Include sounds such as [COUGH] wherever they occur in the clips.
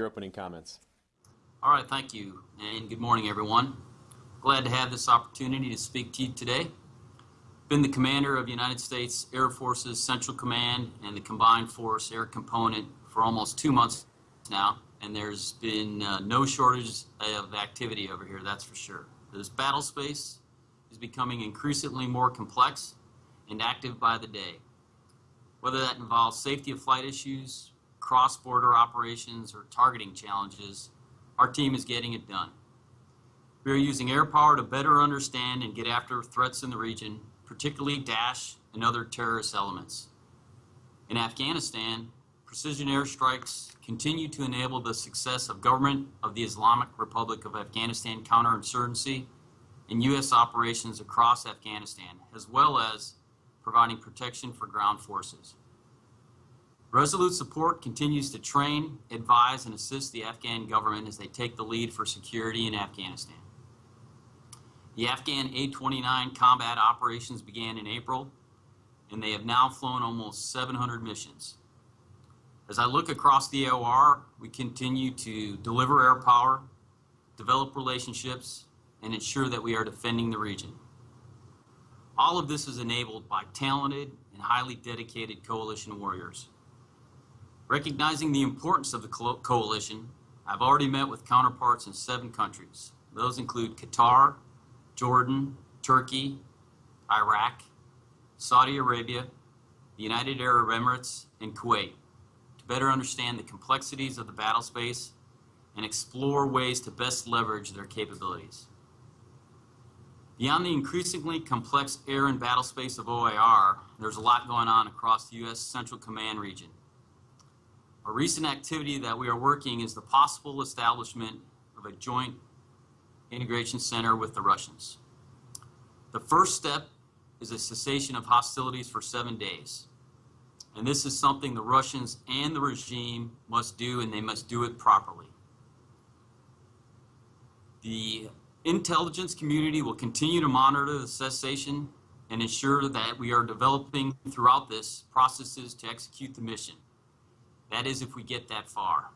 your opening comments. All right, thank you, and good morning, everyone. Glad to have this opportunity to speak to you today. Been the commander of United States Air Force's Central Command and the Combined Force Air Component for almost two months now, and there's been uh, no shortage of activity over here, that's for sure. This battle space is becoming increasingly more complex and active by the day. Whether that involves safety of flight issues, cross-border operations, or targeting challenges, our team is getting it done. We are using air power to better understand and get after threats in the region, particularly Daesh and other terrorist elements. In Afghanistan, precision airstrikes continue to enable the success of government of the Islamic Republic of Afghanistan counterinsurgency and U.S. operations across Afghanistan, as well as providing protection for ground forces. Resolute Support continues to train, advise, and assist the Afghan government as they take the lead for security in Afghanistan. The Afghan A-29 combat operations began in April, and they have now flown almost 700 missions. As I look across the AOR, we continue to deliver air power, develop relationships, and ensure that we are defending the region. All of this is enabled by talented and highly dedicated coalition warriors. Recognizing the importance of the coalition, I've already met with counterparts in seven countries. Those include Qatar, Jordan, Turkey, Iraq, Saudi Arabia, the United Arab Emirates, and Kuwait to better understand the complexities of the battle space and explore ways to best leverage their capabilities. Beyond the increasingly complex air and battle space of OIR, there's a lot going on across the U.S. Central Command region. A recent activity that we are working is the possible establishment of a joint integration center with the Russians. The first step is a cessation of hostilities for seven days. And this is something the Russians and the regime must do, and they must do it properly. The intelligence community will continue to monitor the cessation and ensure that we are developing throughout this processes to execute the mission. That is if we get that far.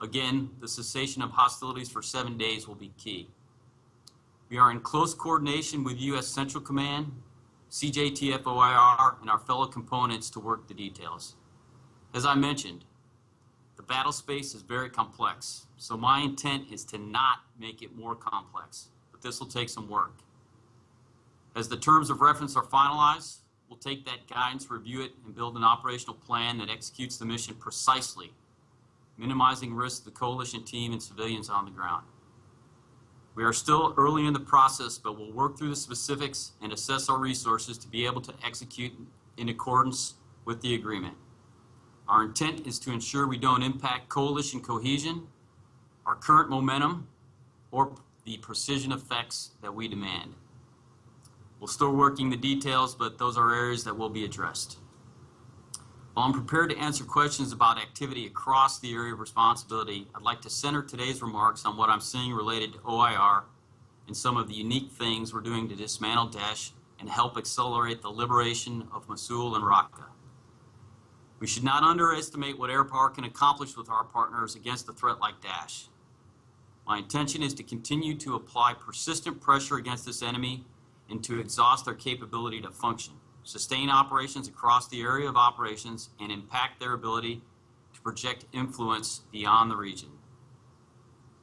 Again, the cessation of hostilities for seven days will be key. We are in close coordination with U.S. Central Command, CJTF OIR, and our fellow components to work the details. As I mentioned, the battle space is very complex, so my intent is to not make it more complex, but this will take some work. As the terms of reference are finalized, we'll take that guidance, review it, and build an operational plan that executes the mission precisely minimizing risk to the coalition team and civilians on the ground. We are still early in the process, but we'll work through the specifics and assess our resources to be able to execute in accordance with the agreement. Our intent is to ensure we don't impact coalition cohesion, our current momentum, or the precision effects that we demand. We're still working the details, but those are areas that will be addressed. While I'm prepared to answer questions about activity across the area of responsibility, I'd like to center today's remarks on what I'm seeing related to OIR and some of the unique things we're doing to dismantle Daesh and help accelerate the liberation of Mosul and Raqqa. We should not underestimate what air power can accomplish with our partners against a threat like Daesh. My intention is to continue to apply persistent pressure against this enemy and to exhaust their capability to function sustain operations across the area of operations, and impact their ability to project influence beyond the region.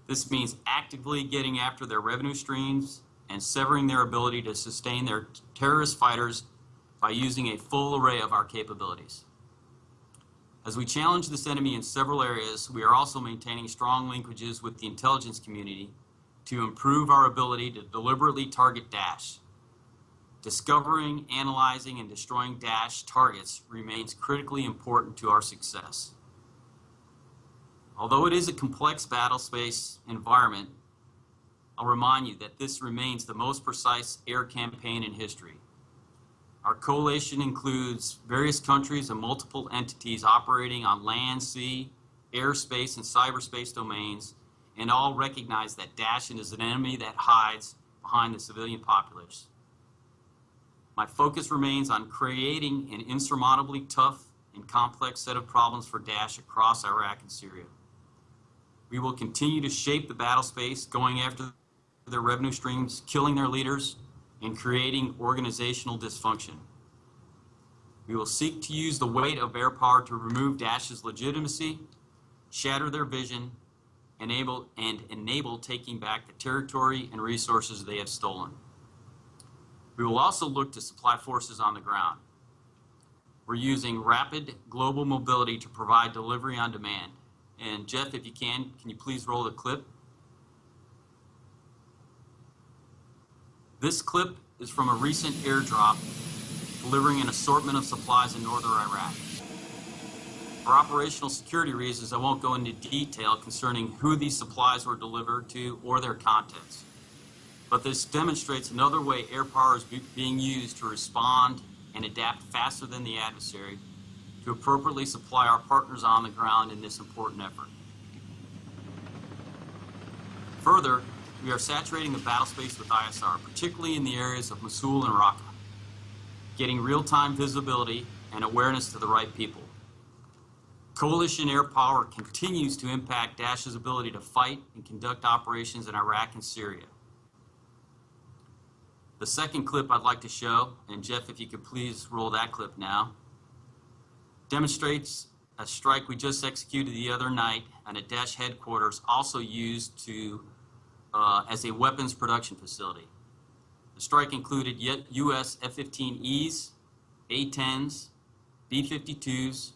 This means actively getting after their revenue streams and severing their ability to sustain their terrorist fighters by using a full array of our capabilities. As we challenge this enemy in several areas, we are also maintaining strong linkages with the intelligence community to improve our ability to deliberately target Daesh discovering, analyzing, and destroying Daesh targets remains critically important to our success. Although it is a complex battle space environment, I'll remind you that this remains the most precise air campaign in history. Our coalition includes various countries and multiple entities operating on land, sea, airspace, and cyberspace domains, and all recognize that Daesh is an enemy that hides behind the civilian populace. My focus remains on creating an insurmountably tough and complex set of problems for Daesh across Iraq and Syria. We will continue to shape the battle space, going after their revenue streams, killing their leaders, and creating organizational dysfunction. We will seek to use the weight of air power to remove Daesh's legitimacy, shatter their vision, enable, and enable taking back the territory and resources they have stolen. We will also look to supply forces on the ground. We're using rapid global mobility to provide delivery on demand. And Jeff, if you can, can you please roll the clip? This clip is from a recent airdrop delivering an assortment of supplies in northern Iraq. For operational security reasons, I won't go into detail concerning who these supplies were delivered to or their contents. But this demonstrates another way air power is be- being used to respond and adapt faster than the adversary to appropriately supply our partners on the ground in this important effort. Further, we are saturating the battle space with ISR, particularly in the areas of Mosul and Raqqa, getting real-time visibility and awareness to the right people. Coalition air power continues to impact Daesh's ability to fight and conduct operations in Iraq and Syria. The second clip I'd like to show, and Jeff, if you could please roll that clip now, demonstrates a strike we just executed the other night on a Daesh headquarters, also used to uh, as a weapons production facility. The strike included U.S. F-15Es, A-10s, B-52s,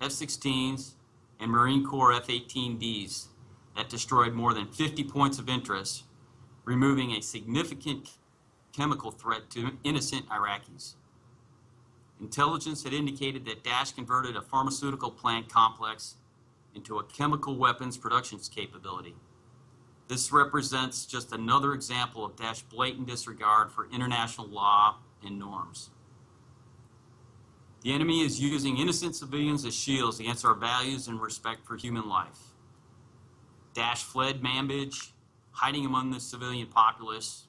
F-16s, and Marine Corps F-18Ds that destroyed more than 50 points of interest, removing a significant chemical threat to innocent Iraqis. Intelligence had indicated that Daesh converted a pharmaceutical plant complex into a chemical weapons production capability. This represents just another example of Daesh blatant disregard for international law and norms. The enemy is using innocent civilians as shields against our values and respect for human life. Daesh fled Manbij, hiding among the civilian populace.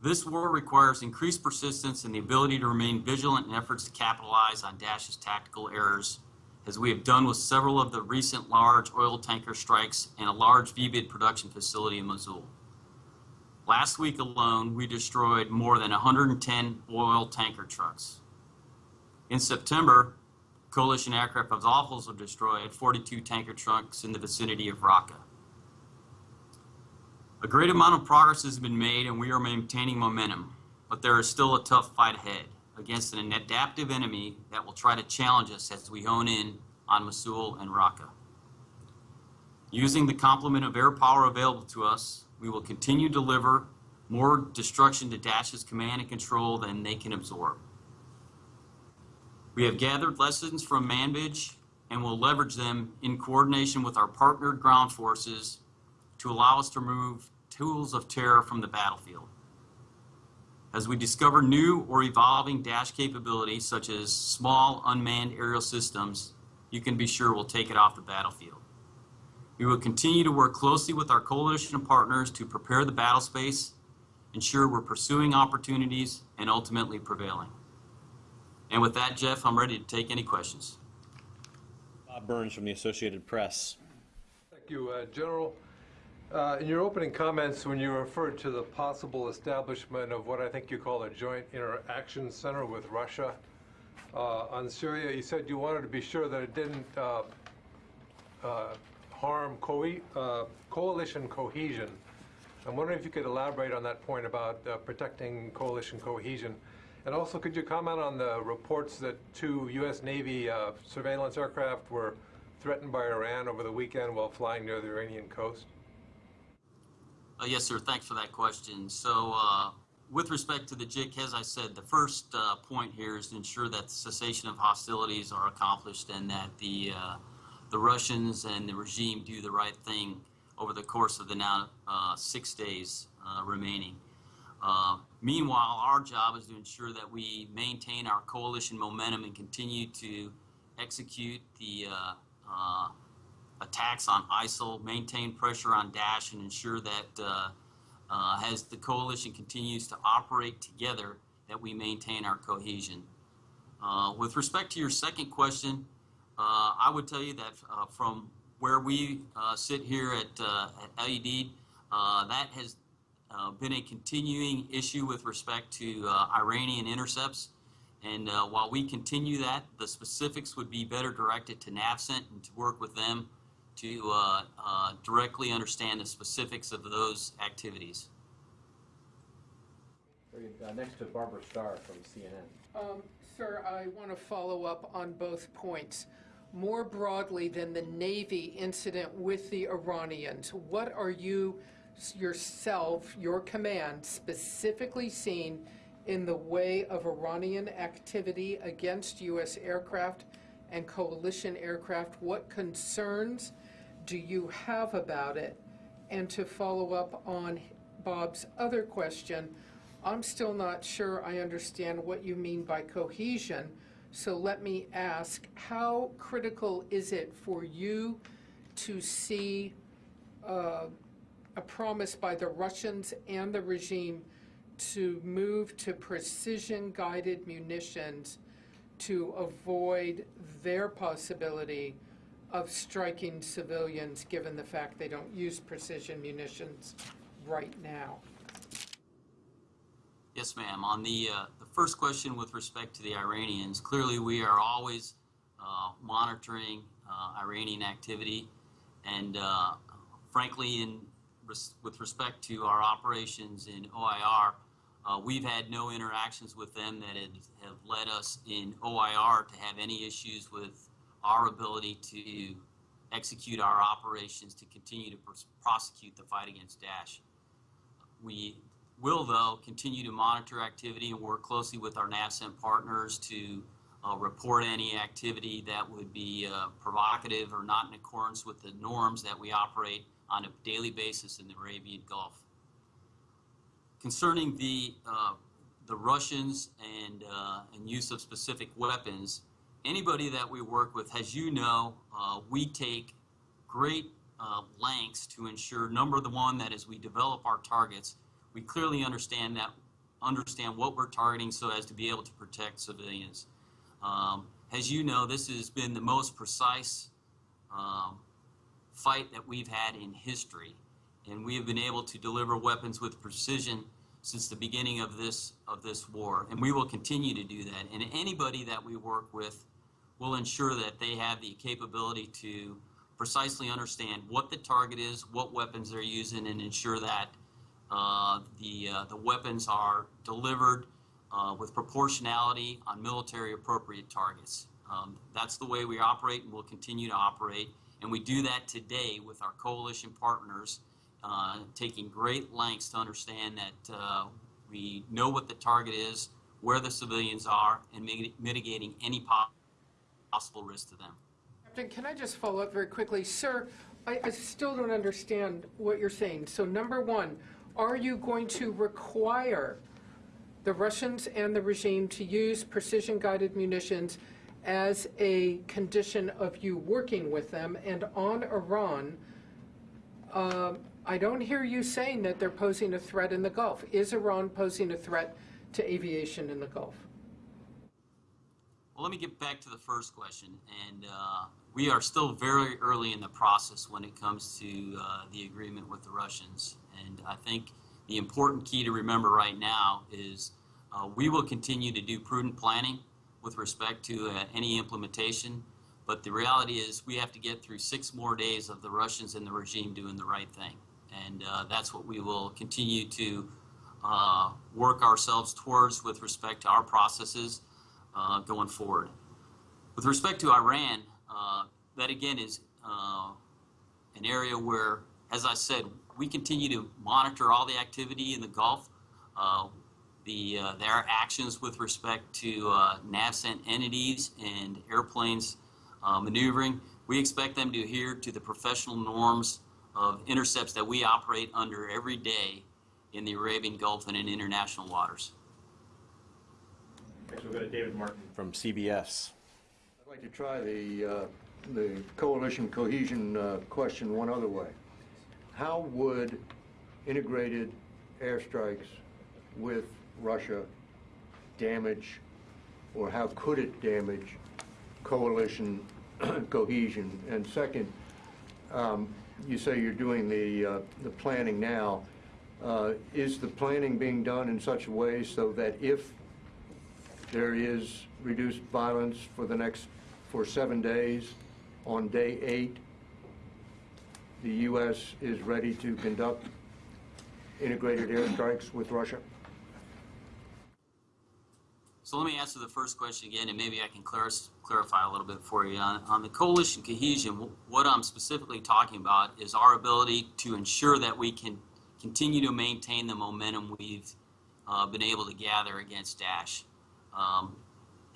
This war requires increased persistence and the ability to remain vigilant in efforts to capitalize on Daesh's tactical errors, as we have done with several of the recent large oil tanker strikes and a large VBIED production facility in Mosul. Last week alone, we destroyed more than 110 oil tanker trucks. In September, coalition aircraft have also destroyed 42 tanker trucks in the vicinity of Raqqa. A great amount of progress has been made and we are maintaining momentum, but there is still a tough fight ahead against an adaptive enemy that will try to challenge us as we hone in on Mosul and Raqqa. Using the complement of air power available to us, we will continue to deliver more destruction to Daesh's command and control than they can absorb. We have gathered lessons from Manbij and will leverage them in coordination with our partnered ground forces to allow us to remove tools of terror from the battlefield. As we discover new or evolving Daesh capabilities, such as small unmanned aerial systems, you can be sure we'll take it off the battlefield. We will continue to work closely with our coalition partners to prepare the battle space, ensure we're pursuing opportunities, and ultimately prevailing. And with that, Jeff, I'm ready to take any questions. Bob Burns from the Associated Press. Thank you, uh, General. Uh, In your opening comments, when you referred to the possible establishment of what I think you call a joint interaction center with Russia uh, on Syria, you said you wanted to be sure that it didn't uh, uh, harm co- uh, coalition cohesion. I'm wondering if you could elaborate on that point about uh, protecting coalition cohesion. And also, could you comment on the reports that two U.S. Navy surveillance aircraft were threatened by Iran over the weekend while flying near the Iranian coast? Uh, yes, sir. Thanks for that question. So, uh, with respect to the JIC, as I said, the first uh, point here is to ensure that the cessation of hostilities are accomplished and that the uh, the Russians and the regime do the right thing over the course of the now uh, six days uh, remaining. Meanwhile, our job is to ensure that we maintain our coalition momentum and continue to execute the attacks on ISIL, maintain pressure on Daesh, and ensure that uh, uh, as the coalition continues to operate together, that we maintain our cohesion. Uh, with respect to your second question, uh, I would tell you that uh, from where we uh, sit here at, at Al Udeid, that has been a continuing issue with respect to Iranian intercepts. And while we continue that, the specifics would be better directed to NAVCENT and to work with them to uh, uh, directly understand the specifics of those activities. Uh, Next to Barbara Starr from CNN. Um, Sir, I want to follow up on both points. More broadly than the Navy incident with the Iranians, what are you yourself, your command, specifically seen in the way of Iranian activity against U.S. aircraft and coalition aircraft? What concerns do you have about it? And to follow up on Bob's other question, I'm still not sure I understand what you mean by cohesion. So let me ask, how critical is it for you to see uh, a promise by the Russians and the regime to move to precision-guided munitions to avoid their possibility of striking civilians, given the fact they don't use precision munitions right now? Yes, ma'am. On the, uh, the first question with respect to the Iranians, clearly we are always uh, monitoring uh, Iranian activity. And uh, frankly, in, res- with respect to our operations in OIR, uh, we've had no interactions with them that have led us in OIR to have any issues with our ability to execute our operations to continue to pros- prosecute the fight against Daesh. We will, though, continue to monitor activity and work closely with our NAVCENT partners to uh, report any activity that would be uh, provocative or not in accordance with the norms that we operate on a daily basis in the Arabian Gulf. Concerning the, uh, the Russians and, uh, and use of specific weapons, anybody that we work with, as you know, uh, we take great uh, lengths to ensure, number the one, that as we develop our targets, we clearly understand that, understand what we're targeting so as to be able to protect civilians. Um, as you know, this has been the most precise um, fight that we've had in history, and we have been able to deliver weapons with precision since the beginning of this of this war, and we will continue to do that. And anybody that we work with will ensure that they have the capability to precisely understand what the target is, what weapons they're using, and ensure that uh, the uh, the weapons are delivered uh, with proportionality on military appropriate targets. Um, that's the way we operate, and we'll continue to operate. And we do that today with our coalition partners, uh, taking great lengths to understand that uh, we know what the target is, where the civilians are, and mitigating any po- possible risk to them. Captain, can I just follow up very quickly? Sir, I, I still don't understand what you're saying. So number one, are you going to require the Russians and the regime to use precision-guided munitions as a condition of you working with them? And on Iran, um, I don't hear you saying that they're posing a threat in the Gulf. Is Iran posing a threat to aviation in the Gulf? Well, let me get back to the first question. And uh, we are still very early in the process when it comes to uh, the agreement with the Russians. And I think the important key to remember right now is uh, we will continue to do prudent planning with respect to uh, any implementation. But the reality is we have to get through six more days of the Russians and the regime doing the right thing. And uh, that's what we will continue to uh, work ourselves towards with respect to our processes uh, going forward. With respect to Iran, uh, that again is uh, an area where, as I said, we continue to monitor all the activity in the Gulf, uh, the their actions with respect to uh, NAVCENT entities and airplanes maneuvering. We expect them to adhere to the professional norms of intercepts that we operate under every day in the Arabian Gulf and in international waters. Next, we'll go to David Martin. From CBS. I'd like to try the, uh, the coalition cohesion uh, question one other way. How would integrated airstrikes with Russia damage, or how could it damage coalition [CLEARS THROAT] cohesion? And second, um, you say you're doing the, uh, the planning now. Uh, Is the planning being done in such a way so that if there is reduced violence for the next, for seven days, on day eight, the U.S. is ready to conduct integrated airstrikes with Russia? So let me answer the first question again, and maybe I can clar- clarify a little bit for you. On, on the coalition cohesion, what I'm specifically talking about is our ability to ensure that we can continue to maintain the momentum we've uh, been able to gather against Daesh. Um,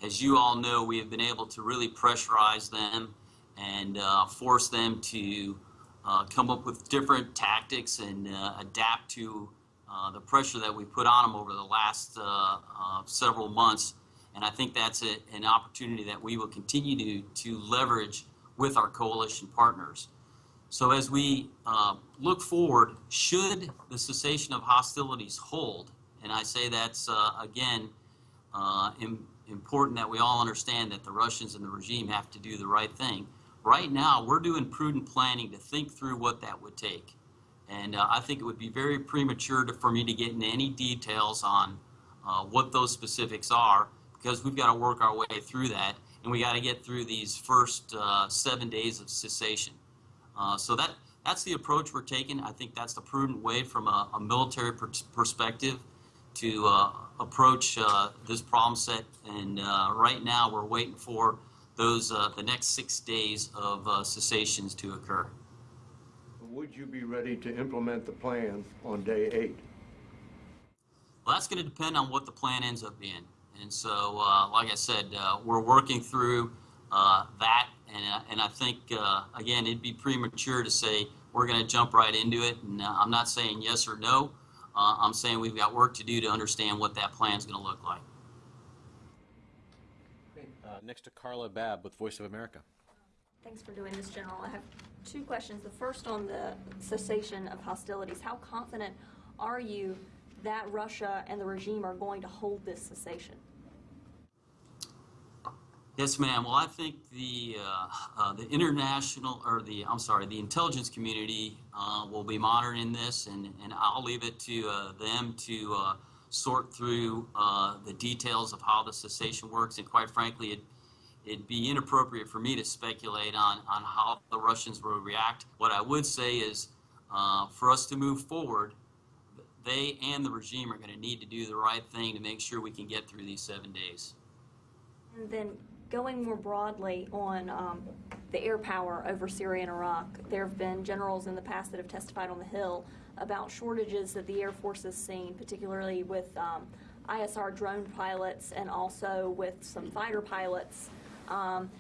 as you all know, we have been able to really pressurize them and uh, force them to uh, come up with different tactics and uh, adapt to uh, the pressure that we put on them over the last uh, uh, several months. And I think that's a, an opportunity that we will continue to, to leverage with our coalition partners. So as we uh, look forward, should the cessation of hostilities hold, and I say that's, uh, again, im- important that we all understand that the Russians and the regime have to do the right thing. Right now, we're doing prudent planning to think through what that would take. And uh, I think it would be very premature to, for me to get into any details on uh, what those specifics are because we've got to work our way through that and we got to get through these first uh, seven days of cessation. Uh, so that that's the approach we're taking. I think that's the prudent way from a, a military per- perspective to uh, approach uh, this problem set. And right now, we're waiting for those the next six days of cessations to occur. Would you be ready to implement the plan on day eight? Well, that's going to depend on what the plan ends up being. And so, uh, like I said, uh, we're working through uh, that. And, uh, and I think, uh, again, it'd be premature to say we're going to jump right into it. And uh, I'm not saying yes or no. Uh, I'm saying we've got work to do to understand what that plan is going to look like. Uh, Next to Carla Babb with Voice of America. Thanks for doing this, General. I have two questions. The first on the cessation of hostilities. How confident are you that Russia and the regime are going to hold this cessation? Yes, ma'am. Well, I think the uh, uh, the international or the I'm sorry, the intelligence community uh, will be monitoring this, and, and I'll leave it to uh, them to uh, sort through uh, the details of how the cessation works. And quite frankly, it it'd be inappropriate for me to speculate on on how the Russians will react. What I would say is, uh, for us to move forward, they and the regime are going to need to do the right thing to make sure we can get through these seven days. And then going more broadly on um, the air power over Syria and Iraq, there have been generals in the past that have testified on the Hill about shortages that the Air Force has seen, particularly with um, ISR drone pilots and also with some fighter pilots. Um,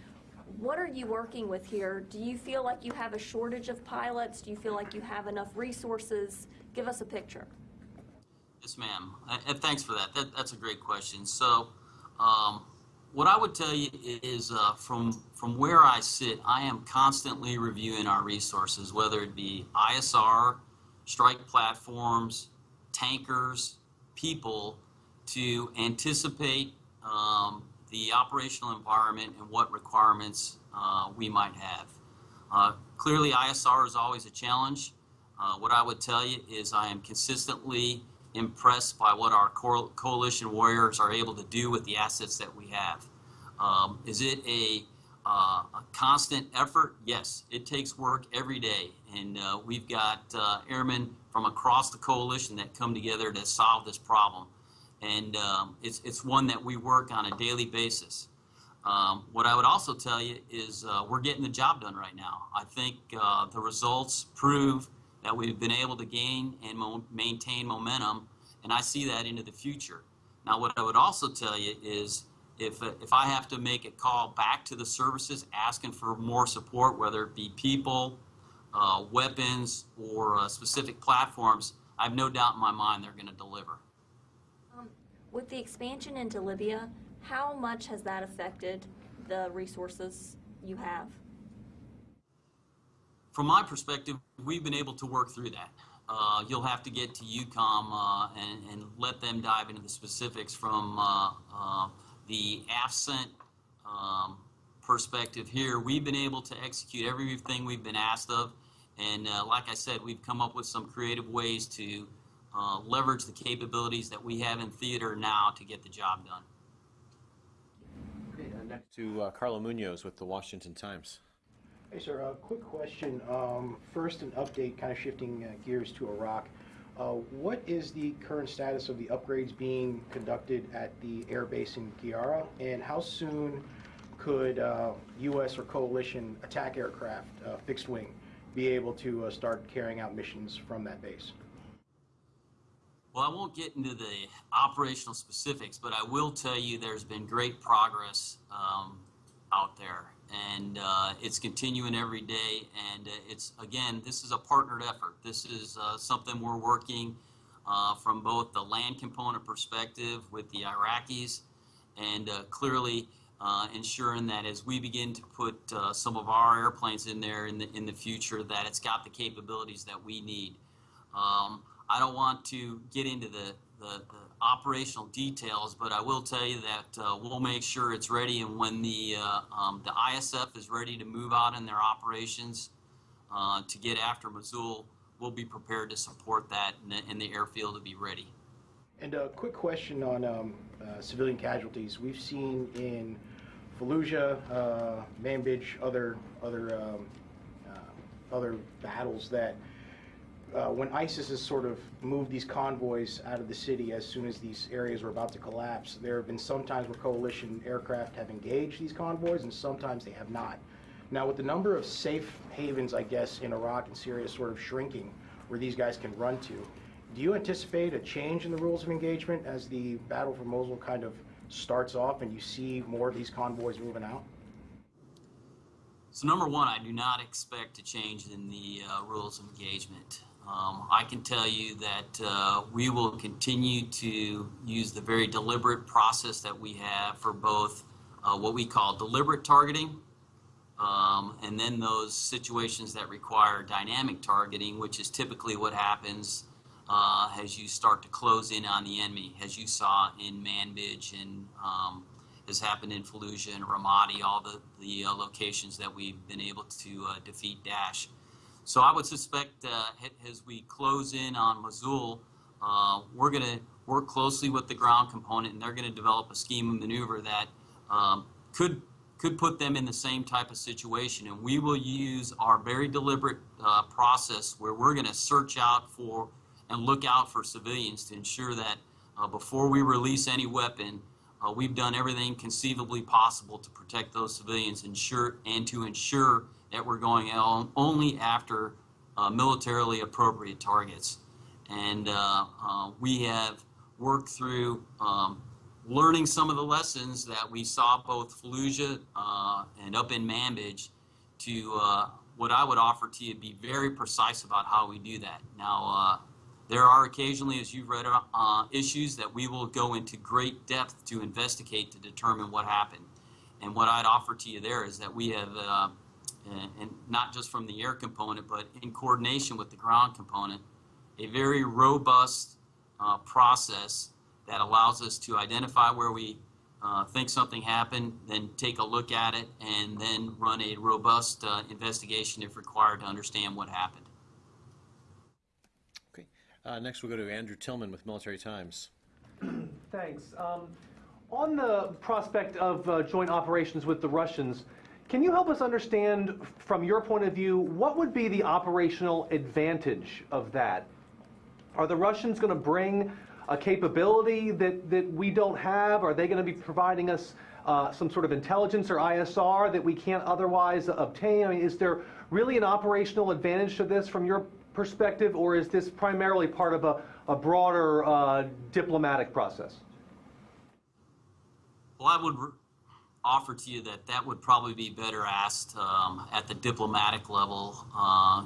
what are you working with here? Do you feel like you have a shortage of pilots? Do you feel like you have enough resources? Give us a picture. Yes, ma'am. Uh, And thanks for that. that. That's a great question. So, um, what I would tell you is uh, from, from where I sit, I am constantly reviewing our resources, whether it be ISR, strike platforms, tankers, people, to anticipate um, the operational environment and what requirements uh, we might have. Uh, clearly, ISR is always a challenge. Uh, what I would tell you is I am consistently impressed by what our co- coalition warriors are able to do with the assets that we have. Um, is it a, uh, a constant effort? Yes, it takes work every day, and uh, we've got uh, airmen from across the coalition that come together to solve this problem, and um, it's it's one that we work on a daily basis. Um, what I would also tell you is uh, we're getting the job done right now. I think uh, the results prove that we've been able to gain and mo- maintain momentum, and I see that into the future. Now, what I would also tell you is if, uh, if I have to make a call back to the services asking for more support, whether it be people, uh, weapons, or uh, specific platforms, I have no doubt in my mind they're going to deliver. With the expansion into Libya, how much has that affected the resources you have? From my perspective, we've been able to work through that. Uh, you'll have to get to EUCOM uh, and, and let them dive into the specifics from uh, uh, the AFCENT um, perspective here. We've been able to execute everything we've been asked of, And uh, like I said, we've come up with some creative ways to uh, leverage the capabilities that we have in theater now to get the job done. Okay, uh, next, To uh, Carlo Munoz with the Washington Times. Hey, sir, a quick question. Um, First, an update, kind of shifting uh, gears to Iraq. Uh, What is the current status of the upgrades being conducted at the air base in Qayyarah? And how soon could uh, U.S. or coalition attack aircraft, uh, fixed wing, be able to uh, start carrying out missions from that base? Well, I won't get into the operational specifics, but I will tell you there's been great progress um, out there, and uh, it's continuing every day. And uh, it's again, this is a partnered effort. This is uh, something we're working uh, from both the land component perspective with the Iraqis, and uh, clearly uh, ensuring that as we begin to put some of our airplanes in there in the in the future, that it's got the capabilities that we need. Um, I don't want to get into the, the, the operational details, but I will tell you that uh, we'll make sure it's ready. And when the uh, um, the ISF is ready to move out in their operations uh, to get after Mosul, we'll be prepared to support that, and the, and the airfield to be ready. And a quick question on um, uh, civilian casualties. We've seen in Fallujah, uh, Manbij, other other um, uh, other battles that uh, when ISIS has sort of moved these convoys out of the city as soon as these areas were about to collapse, there have been some times where coalition aircraft have engaged these convoys, and sometimes they have not. Now, with the number of safe havens, I guess, in Iraq and Syria sort of shrinking, where these guys can run to, do you anticipate a change in the rules of engagement as the battle for Mosul kind of starts off and you see more of these convoys moving out? So number one, I do not expect a change in the uh, rules of engagement. Um, I can tell you that uh, we will continue to use the very deliberate process that we have for both uh, what we call deliberate targeting um, and then those situations that require dynamic targeting, which is typically what happens uh, as you start to close in on the enemy, as you saw in Manbij and um, has happened in Fallujah and Ramadi, all the, the uh, locations that we've been able to uh, defeat Daesh. So I would suspect uh, as we close in on Mosul, uh, we're going to work closely with the ground component, and they're going to develop a scheme of maneuver that um, could could put them in the same type of situation. And we will use our very deliberate uh, process where we're going to search out for and look out for civilians to ensure that uh, before we release any weapon, uh, we've done everything conceivably possible to protect those civilians ensure, and to ensure that we're going on only after uh, militarily appropriate targets. And uh, uh, we have worked through um, learning some of the lessons that we saw both Fallujah uh, and up in Manbij to uh, what I would offer to you be very precise about how we do that. Now, uh, there are occasionally, as you've read, issues that we will go into great depth to investigate to determine what happened. And what I'd offer to you there is that we have, and, and not just from the air component, but in coordination with the ground component, a very robust uh, process that allows us to identify where we uh, think something happened, then take a look at it, and then run a robust uh, investigation if required to understand what happened. Okay. Uh, next, we'll go to Andrew Tilghman with Military Times. Thanks. Um, On the prospect of uh, joint operations with the Russians, can you help us understand, from your point of view, what would be the operational advantage of that? Are the Russians going to bring a capability that, that we don't have? Are they going to be providing us uh, some sort of intelligence or ISR that we can't otherwise obtain? I mean, is there really an operational advantage to this from your perspective, or is this primarily part of a, a broader uh, diplomatic process? Well, I would offer to you that that would probably be better asked um, at the diplomatic level,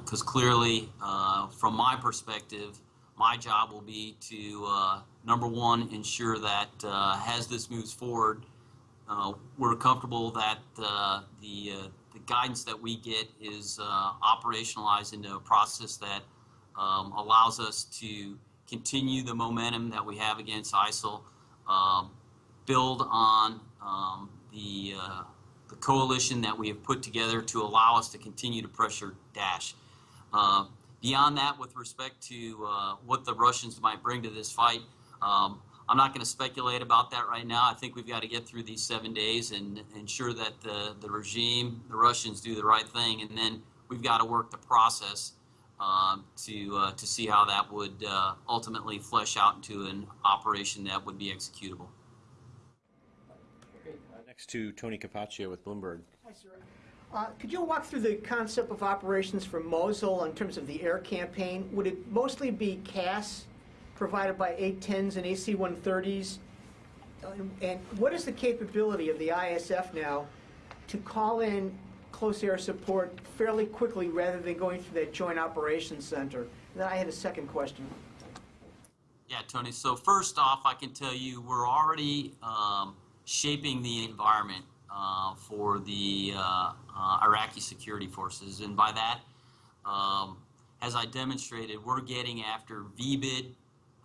because clearly, uh, from my perspective, my job will be to uh, number one ensure that uh, as this moves forward, uh, we're comfortable that uh, the uh, the guidance that we get is uh, operationalized into a process that um, allows us to continue the momentum that we have against ISIL, um, build on um, the uh, the coalition that we have put together to allow us to continue to pressure Daesh. Uh, beyond that, with respect to uh, what the Russians might bring to this fight, um, I'm not going to speculate about that right now. I think we've got to get through these seven days and ensure that the, the regime, the Russians, do the right thing, and then we've got to work the process um, to uh, to see how that would uh, ultimately flesh out into an operation that would be executable. Next to Tony Capaccio with Bloomberg. Hi, sir. Uh, Could you walk through the concept of operations for Mosul in terms of the air campaign? Would it mostly be CAS provided by A-10s and AC-130s? Uh, And what is the capability of the ISF now to call in close air support fairly quickly rather than going through that joint operations center? And then I had a second question. Yeah, Tony. So first off, I can tell you we're already um, shaping the environment uh, for the uh, uh, Iraqi security forces, and by that, um, as I demonstrated, we're getting after VBIED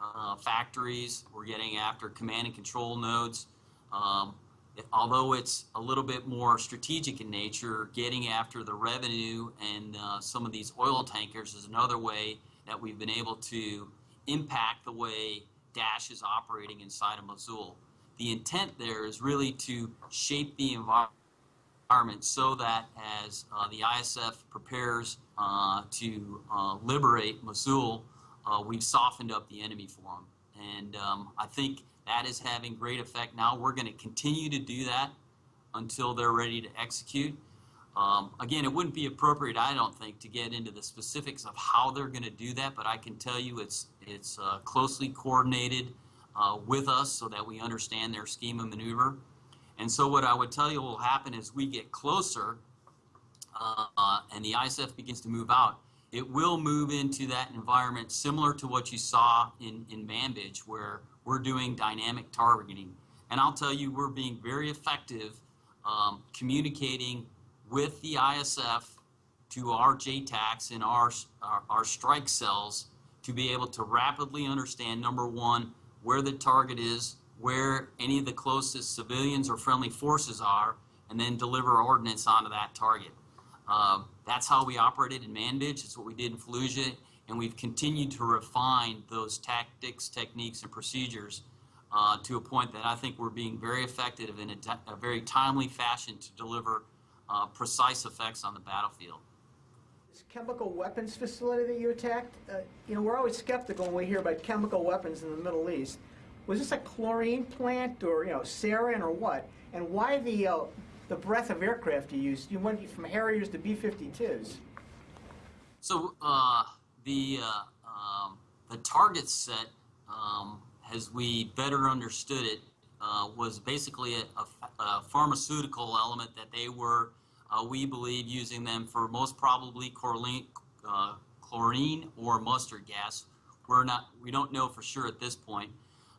uh, factories. We're getting after command and control nodes. Um, it- although it's a little bit more strategic in nature, getting after the revenue and uh, some of these oil tankers is another way that we've been able to impact the way Daesh is operating inside of Mosul. The intent there is really to shape the environment so that as uh, the ISF prepares uh, to uh, liberate Mosul, uh, we've softened up the enemy for them. And um, I think that is having great effect now. We're going to continue to do that until they're ready to execute. Um, again, it wouldn't be appropriate, I don't think, to get into the specifics of how they're going to do that, but I can tell you it's it's uh, closely coordinated uh, with us so that we understand their scheme of maneuver. And so, what I would tell you will happen as we get closer uh, and the ISF begins to move out, it will move into that environment similar to what you saw in, in Manbij, where we're doing dynamic targeting. And I'll tell you, we're being very effective um, communicating with the ISF to our JTACs and our, our, our strike cells to be able to rapidly understand, number one, where the target is, where any of the closest civilians or friendly forces are, and then deliver ordnance onto that target. Um, that's how we operated in Manbij. It's what we did in Fallujah, and we've continued to refine those tactics, techniques, and procedures uh, to a point that I think we're being very effective in a, a very timely fashion to deliver uh, precise effects on the battlefield. This chemical weapons facility that you attacked, uh, you know, we're always skeptical when we hear about chemical weapons in the Middle East. Was this a chlorine plant or, you know, sarin or what? And why the, uh, the breadth of aircraft you used? You went from Harriers to B-52s. So uh, the uh, um, the target set, um, as we better understood it, uh, was basically a, a- a pharmaceutical element that they were, uh, we believe, using them for most probably chlorine, uh, chlorine or mustard gas. We're not, we don't know for sure at this point.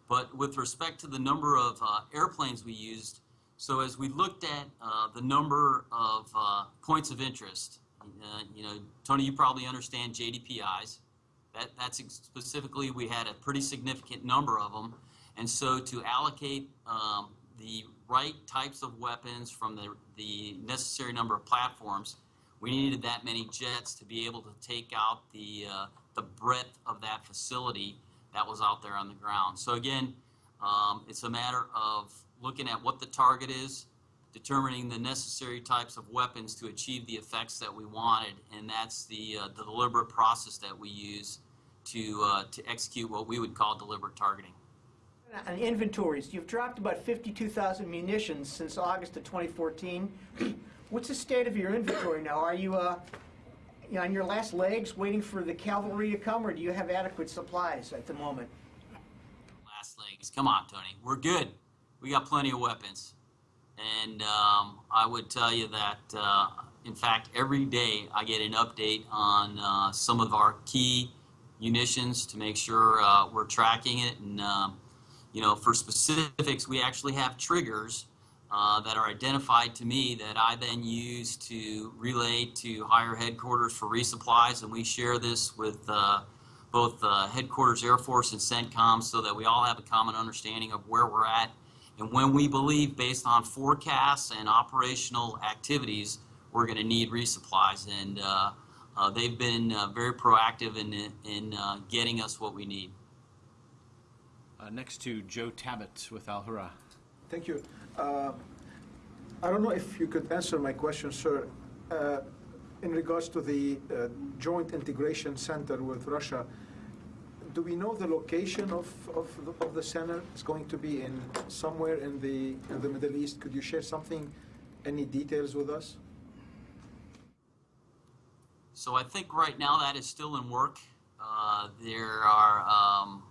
But with respect to the number of uh, airplanes we used, so as we looked at uh, the number of uh, points of interest, uh, you know, Tony, you probably understand JDPIs. That, that's specifically, we had a pretty significant number of them. And so to allocate um, the right types of weapons from the, the necessary number of platforms, we needed that many jets to be able to take out the, uh, the breadth of that facility that was out there on the ground. So again, um, it's a matter of looking at what the target is, determining the necessary types of weapons to achieve the effects that we wanted, and that's the, uh, the deliberate process that we use to, uh, to execute what we would call deliberate targeting. On inventories, you've dropped about 52,000 munitions since August of 2014. What's the state of your inventory now? Are you, uh, you know, on your last legs waiting for the cavalry to come, or do you have adequate supplies at the moment? last legs. Come on, Tony. We're good. We got plenty of weapons. And um, I would tell you that, uh, in fact, every day I get an update on uh, some of our key munitions to make sure uh, we're tracking it. And, um, you know, for specifics, we actually have triggers uh, that are identified to me that I then use to relay to higher headquarters for resupplies. And we share this with uh, both uh, headquarters Air Force and CENTCOM so that we all have a common understanding of where we're at and when we believe, based on forecasts and operational activities, we're going to need resupplies. And uh, uh, they've been uh, very proactive in, in getting us what we need. Uh, Next to Joe Tabet with Alhurra. Thank you. Uh, I don't know if you could answer my question, sir. Uh, In regards to the uh, Joint Integration Center with Russia, do we know the location of, of, the- of the center? It's going to be in, somewhere in the, in the Middle East. Could you share something, any details with us? So I think right now that is still in work. Uh, there are um, um,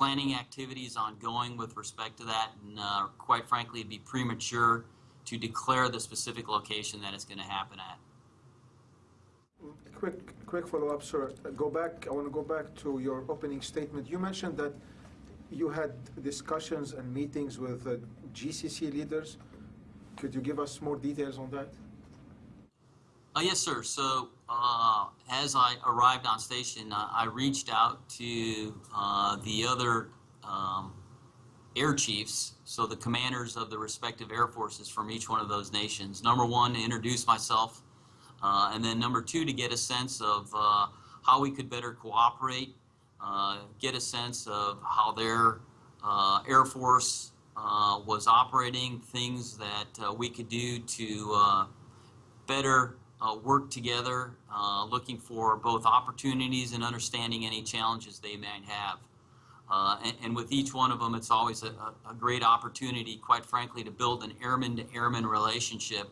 planning activities ongoing with respect to that, and uh, quite frankly, it'd be premature to declare the specific location that it's going to happen at. Quick, quick follow-up, sir. Go back, I want to go back to your opening statement. You mentioned that you had discussions and meetings with uh, GCC leaders. Could you give us more details on that? Uh, yes, sir. So uh, as I arrived on station, uh, I reached out to uh, the other um, air chiefs, so the commanders of the respective air forces from each one of those nations. Number one, to introduce myself, uh, and then number two, to get a sense of uh, how we could better cooperate, uh, get a sense of how their air force was operating, things that we could do to better uh, work together, uh, looking for both opportunities and understanding any challenges they might have. Uh, and, and with each one of them, it's always a, a, great opportunity, quite frankly, to build an airman to airman relationship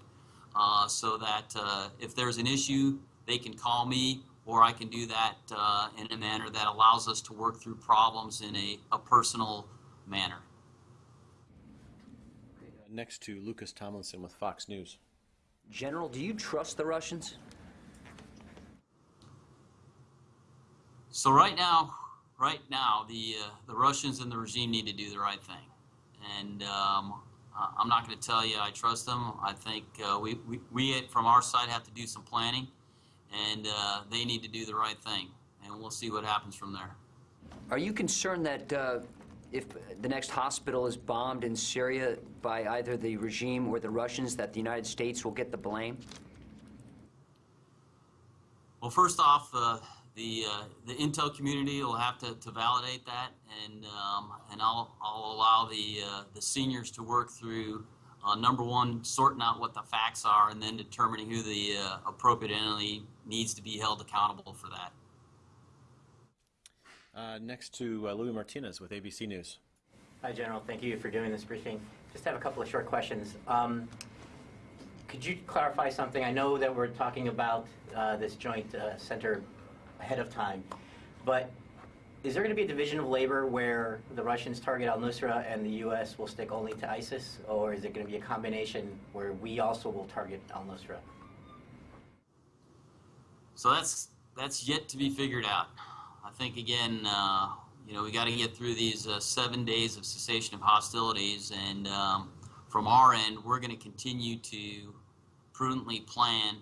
uh, so that uh, if there's an issue, they can call me or I can do that uh, in a manner that allows us to work through problems in a, a personal manner. Next to Lucas Tomlinson with Fox News. General, do you trust the Russians? So right now, right now, the uh, the Russians and the regime need to do the right thing, and um, I'm not going to tell you I trust them. I think uh, we, we we from our side have to do some planning, and uh, they need to do the right thing, and we'll see what happens from there. Are you concerned that uh, if the next hospital is bombed in Syria by either the regime or the Russians, that the United States will get the blame? Well, first off, uh, the uh, the intel community will have to, to validate that, and um, and I'll I'll allow the uh, the seniors to work through uh, number one, sorting out what the facts are, and then determining who the uh, appropriate entity needs to be held accountable for that. Uh, Next to uh, Louis Martinez with ABC News. Hi, General. Thank you for doing this briefing. Just have a couple of short questions. Um, Could you clarify something? I know that we're talking about uh, this joint uh, center ahead of time, but is there going to be a division of labor where the Russians target al-Nusra and the U.S. will stick only to ISIS, or is it going to be a combination where we also will target al-Nusra? So that's that's yet to be figured out. I think again, uh, you know, we got to get through these uh, seven days of cessation of hostilities, and um, from our end, we're going to continue to prudently plan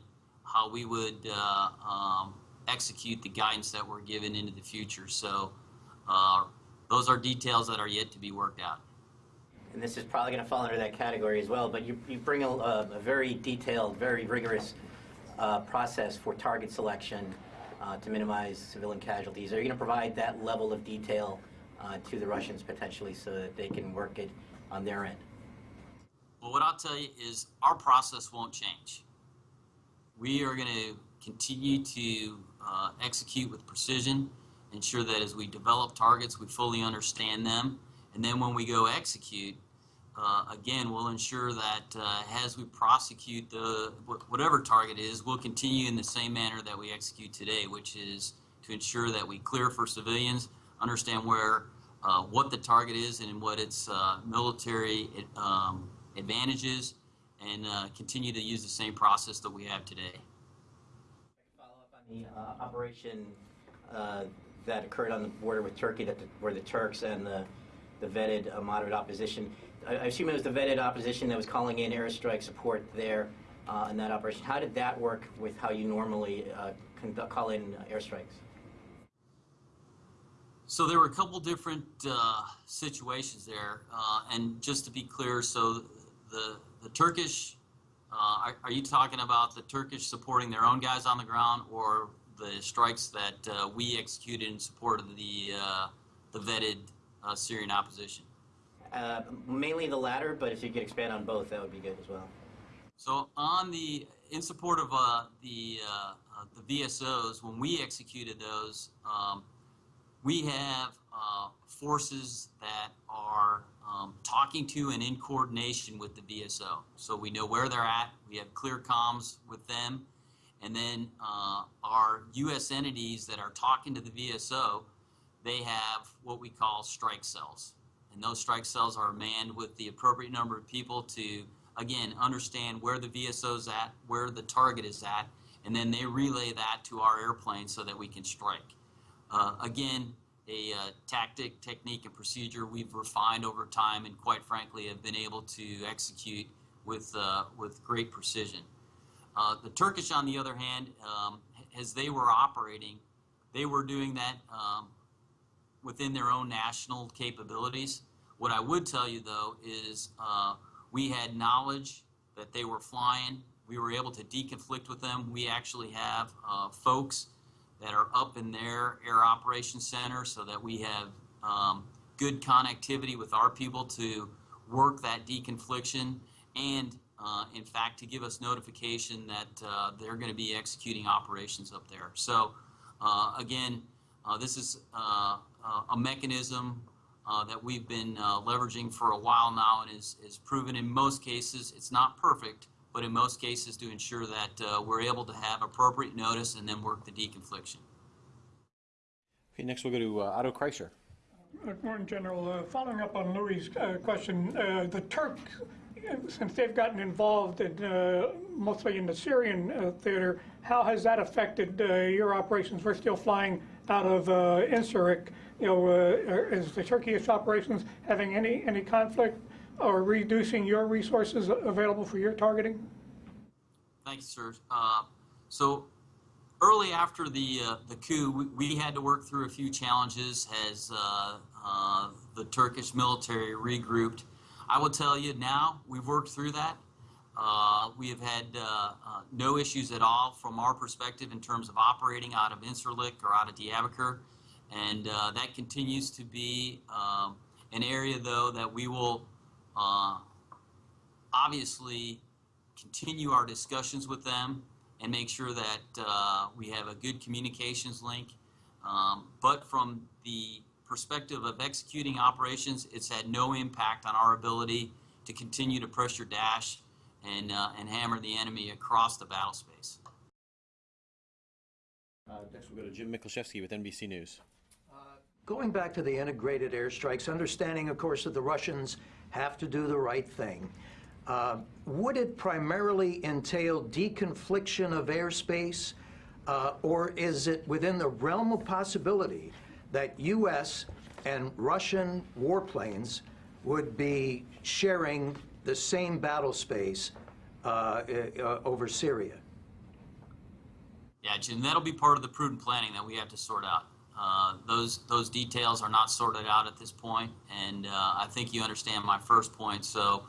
how we would uh, um, execute the guidance that we're given into the future. So uh, those are details that are yet to be worked out. and this is probably going to fall under that category as well, but you, you bring a, a very detailed, very rigorous uh, process for target selection uh, to minimize civilian casualties. Are you going to provide that level of detail uh, to the Russians potentially so that they can work it on their end? Well, what I'll tell you is our process won't change. We are going to continue to uh, execute with precision, ensure that as we develop targets, we fully understand them, and then when we go execute, uh, again, we'll ensure that uh, as we prosecute the whatever target is, we'll continue in the same manner that we execute today, which is to ensure that we clear for civilians, understand where uh, what the target is and what its uh, military um, advantages, and uh, continue to use the same process that we have today. Follow up on the uh, operation that occurred on the border with Turkey, that the, where the Turks and the, the vetted uh, moderate opposition. I, I assume it was the vetted opposition that was calling in airstrike support there uh, in that operation. How did that work with how you normally uh, call in airstrikes? So there were a couple different uh, situations there, uh, and just to be clear, so the the Turkish Uh, are, are you talking about the Turkish supporting their own guys on the ground, or the strikes that we executed in support of the the vetted Syrian opposition? Uh, Mainly the latter, but if you could expand on both, that would be good as well. So on the in support of uh, the uh, uh, the VSOs, when we executed those, um, we have uh, forces that are um, talking to and in coordination with the VSO. So we know where they're at. We have clear comms with them, and then uh, our U.S. entities that are talking to the VSO, they have what we call strike cells, and those strike cells are manned with the appropriate number of people to again understand where the VSO is at, where the target is at, and then they relay that to our airplane so that we can strike. Uh, again, a uh, tactic, technique, and procedure we've refined over time, and quite frankly, have been able to execute with uh, with great precision. Uh, the Turkish, on the other hand, um, as they were operating, they were doing that um, within their own national capabilities. What I would tell you, though, is uh, we had knowledge that they were flying. We were able to deconflict with them. We actually have uh, folks that are up in their air operations center so that we have um, good connectivity with our people to work that deconfliction and uh, in fact to give us notification that uh, they're going to be executing operations up there. So uh, again, uh, this is uh, uh, a mechanism uh, that we've been uh, leveraging for a while now and is, is proven in most cases, it's not perfect, but in most cases to ensure that uh, we're able to have appropriate notice and then work the deconfliction. Okay, next we'll go to uh, Otto Kreisher. Good morning, General. Uh, Following up on Louis' uh, question, uh, the Turks, since they've gotten involved in, uh, mostly in the Syrian uh, theater, how has that affected uh, your operations? We're still flying out of uh, Incirlik. You know, uh, is the Turkish operations having any, any conflict or reducing your resources available for your targeting? Thank you, sir. Uh, so early after the uh, the coup, we, we had to work through a few challenges as uh, uh, the Turkish military regrouped. I will tell you now, we've worked through that. Uh, we have had uh, uh, no issues at all from our perspective in terms of operating out of Incirlik or out of Diyarbakir, and uh, that continues to be um, an area, though, that we will uh, obviously continue our discussions with them and make sure that uh, we have a good communications link. Um, but from the perspective of executing operations, it's had no impact on our ability to continue to pressure Daesh and, uh, and hammer the enemy across the battle space. Uh, next we'll go to Jim Miklaszewski with NBC News. Going back to the integrated airstrikes, understanding, of course, that the Russians have to do the right thing, uh, would it primarily entail deconfliction of airspace, uh, or is it within the realm of possibility that U.S. and Russian warplanes would be sharing the same battle space uh, uh, over Syria? Yeah, Jim, that'll be part of the prudent planning that we have to sort out. Uh, those those details are not sorted out at this point, and uh, I think you understand my first point. So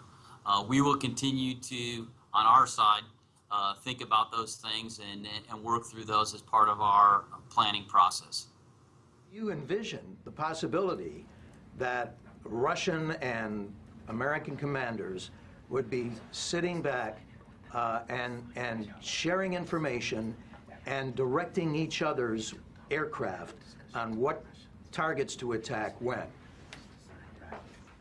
uh, we will continue to, on our side, uh, think about those things and and work through those as part of our planning process. You envision the possibility that Russian and American commanders would be sitting back uh, and, and sharing information and directing each other's aircraft on what targets to attack when.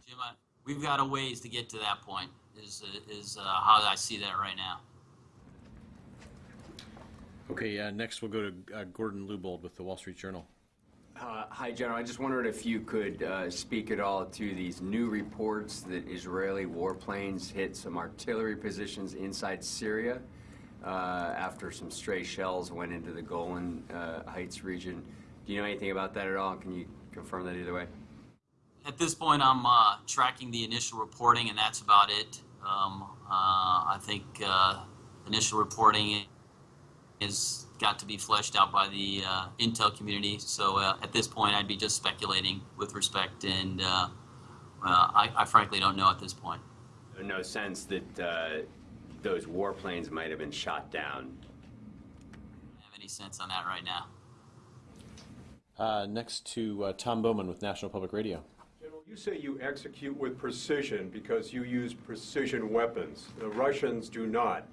Jim, I, we've got a ways to get to that point. Is is uh, how I see that right now. Okay, uh, next we'll go to uh, Gordon Lubold with the Wall Street Journal. Uh, Hi, General. I just wondered if you could uh, speak at all to these new reports that Israeli warplanes hit some artillery positions inside Syria uh, after some stray shells went into the Golan uh, Heights region. Do you know anything about that at all? Can you confirm that either way? At this point, I'm uh, tracking the initial reporting, and that's about it. Um, uh, I think uh, initial reporting has got to be fleshed out by the uh, intel community. So uh, at this point, I'd be just speculating with respect, and uh, I, I frankly don't know at this point. No sense that uh, those warplanes might have been shot down. I don't Have any sense on that right now? Uh, next to uh, Tom Bowman with National Public Radio. General, you say you execute with precision because you use precision weapons. The Russians do not.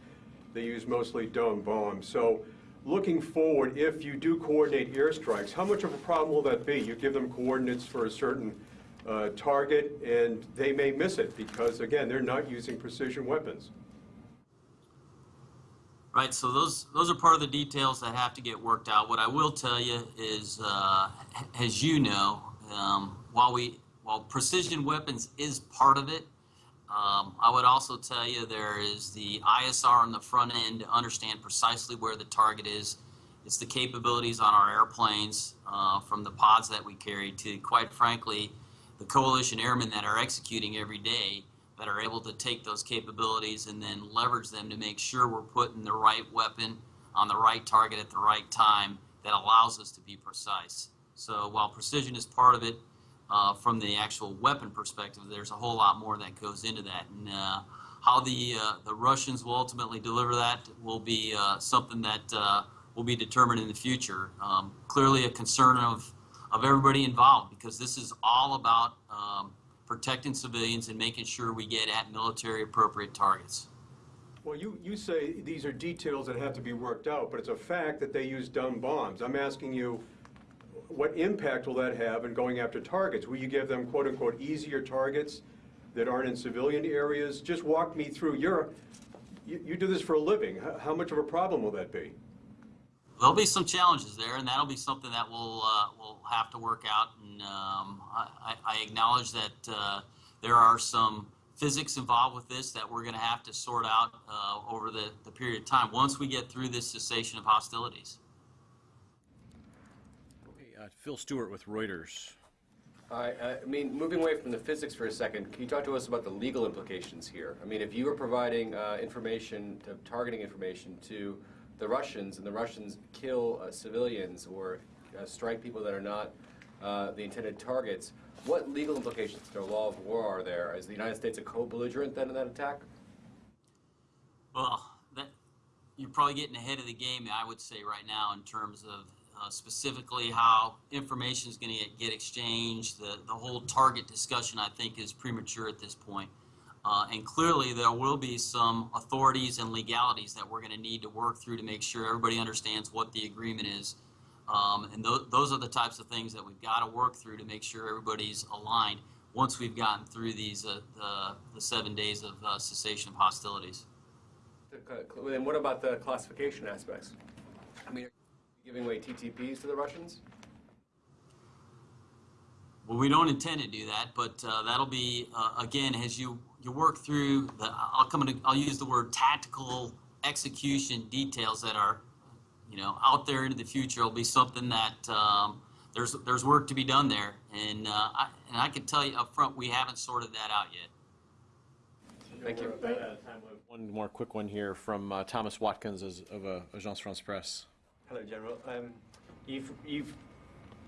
They use mostly dumb bombs. So looking forward, if you do coordinate airstrikes, how much of a problem will that be? You give them coordinates for a certain uh, target, and they may miss it because, again, they're not using precision weapons. Right, so those those are part of the details that have to get worked out. What I will tell you is, uh, as you know, um, while we while precision weapons is part of it, um, I would also tell you there is the ISR on the front end to understand precisely where the target is. It's the capabilities on our airplanes, uh, from the pods that we carry to, quite frankly, the coalition airmen that are executing every day that are able to take those capabilities and then leverage them to make sure we're putting the right weapon on the right target at the right time that allows us to be precise. So while precision is part of it, uh, from the actual weapon perspective, there's a whole lot more that goes into that. And uh, how the uh, the Russians will ultimately deliver that will be uh, something that uh, will be determined in the future. Um, clearly, a concern of of everybody involved because this is all about um, protecting civilians and making sure we get at military appropriate targets. Well, you, you say these are details that have to be worked out, but it's a fact that they use dumb bombs. I'm asking you, what impact will that have in going after targets? Will you give them quote-unquote easier targets that aren't in civilian areas? Just walk me through your, you, you do this for a living. How, how much of a problem will that be? There'll be some challenges there, and that'll be something that we'll uh, we'll have to work out. And um, I, I acknowledge that uh, there are some physics involved with this that we're going to have to sort out uh, over the, the period of time once we get through this cessation of hostilities. Uh, Phil Stewart with Reuters. I, I mean, moving away from the physics for a second, can you talk to us about the legal implications here? I mean, if you were providing uh, information, to, targeting information to the Russians, and the Russians kill uh, civilians or uh, strike people that are not uh, the intended targets, what legal implications to the law of war are there? Is the United States a co-belligerent then in that attack? Well, that you're probably getting ahead of the game, I would say, right now in terms of uh, specifically how information is going to get exchanged. The, the whole target discussion, I think, is premature at this point. Uh, and clearly, there will be some authorities and legalities that we're going to need to work through to make sure everybody understands what the agreement is. Um, and th- those are the types of things that we've got to work through to make sure everybody's aligned once we've gotten through these uh, the, the seven days of uh, cessation of hostilities. Then what about the classification aspects? I mean, are you giving away TTPs to the Russians? Well, we don't intend to do that, but uh, that'll be uh, again as you you work through the. I'll come to. I'll use the word tactical execution details that are, you know, out there into the future. Will be something that um, there's there's work to be done there, and uh, I, and I can tell you up front we haven't sorted that out yet. Thank you. One more quick one here from uh, Thomas Watkins of uh, Agence France Presse. Hello, General. Um, you've, you've,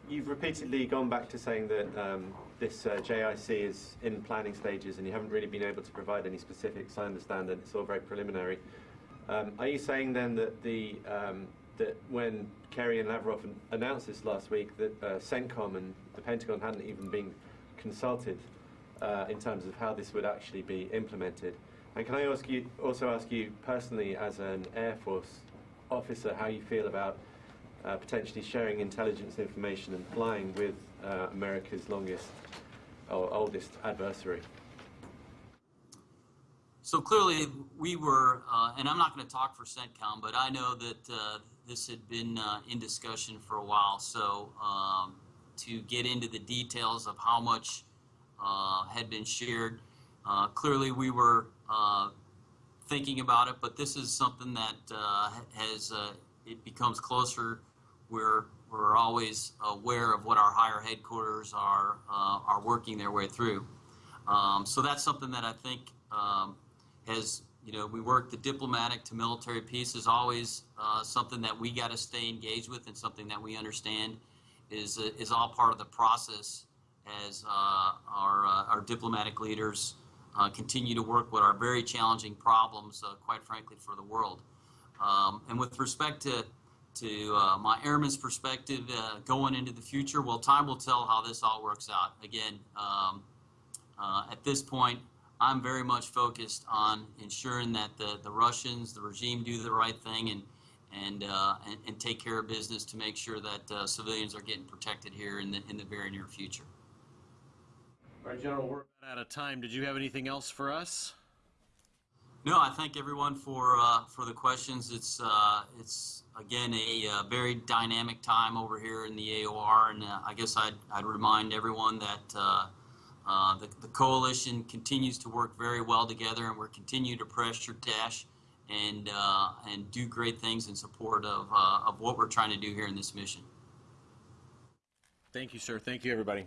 you've repeatedly gone back to saying that um, this uh, JIC is in planning stages and you haven't really been able to provide any specifics. I understand that it's all very preliminary. Um, are you saying then that the um, that when Kerry and Lavrov an- announced this last week that uh, CENTCOM and the Pentagon hadn't even been consulted uh, in terms of how this would actually be implemented? And can I ask you also ask you personally as an Air Force officer how you feel about uh, potentially sharing intelligence information and flying with uh, America's longest or oldest adversary? So clearly, we were, uh, and I'm not going to talk for CENTCOM, but I know that uh, this had been uh, in discussion for a while. So um, to get into the details of how much uh, had been shared, clearly we were thinking about it, but this is something that has, it becomes closer. We're, we're always aware of what our higher headquarters are, uh, are working their way through. Um, so that's something that I think um, has, you know, we work the diplomatic to military piece is always uh, something that we got to stay engaged with and something that we understand is, uh, is all part of the process as our, our diplomatic leaders uh, continue to work with our very challenging problems, uh, quite frankly, for the world. Um, and with respect to to uh, my airman's perspective uh, going into the future, well, time will tell how this all works out. Again, um, uh, at this point, I'm very much focused on ensuring that the, the Russians, the regime, do the right thing and and, uh, and and take care of business to make sure that uh, civilians are getting protected here in the in the very near future. All right, General, we're out of time. Did you have anything else for us? No, I thank everyone for uh, for the questions. It's uh, it's again a uh, very dynamic time over here in the AOR, and uh, I guess I'd I'd remind everyone that uh, the the coalition continues to work very well together, and we're continuing to pressure Daesh and and do great things in support of of what we're trying to do here in this mission. Thank you, sir. Thank you, everybody.